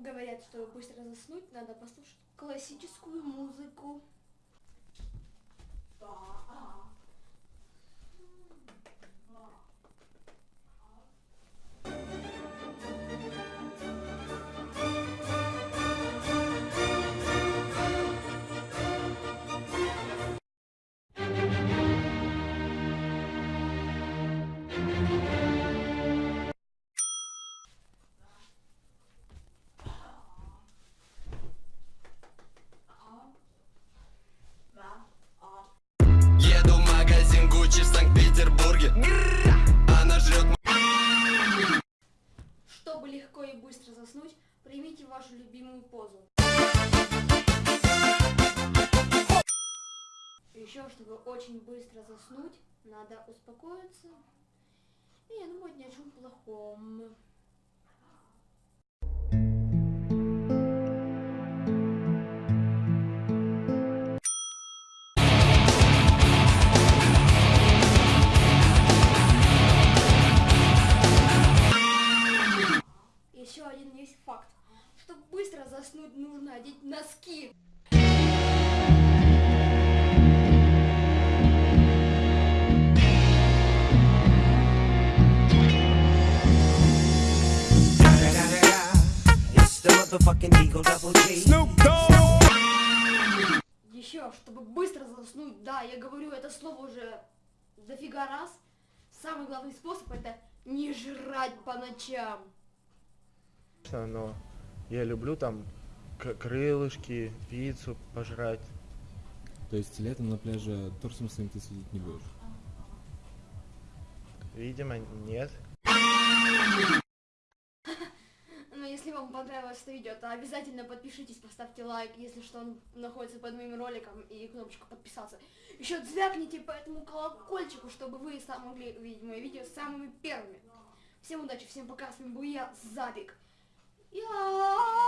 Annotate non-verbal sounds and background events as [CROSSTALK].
говорят, что быстро заснуть, надо послушать классическую музыку. Чтобы легко и быстро заснуть, примите вашу любимую позу. Еще, чтобы очень быстро заснуть, надо успокоиться и не думать ни о чем плохом. Еще один есть факт. Чтобы быстро заснуть, нужно одеть носки. Еще, чтобы быстро заснуть, да, я говорю это слово уже дофига раз. Самый главный способ это не жрать по ночам. Конечно, но я люблю там к- крылышки, пиццу пожрать. То есть летом на пляже торсом своим ты сидеть не будешь? Видимо, нет. [LAUGHS] Но если вам понравилось это видео, то обязательно подпишитесь, поставьте лайк, если что, он находится под моим роликом, и кнопочку подписаться. Еще звякните по этому колокольчику, чтобы вы сам могли увидеть мои видео самыми первыми. Всем удачи, всем пока, с вами был я, Забик. Я...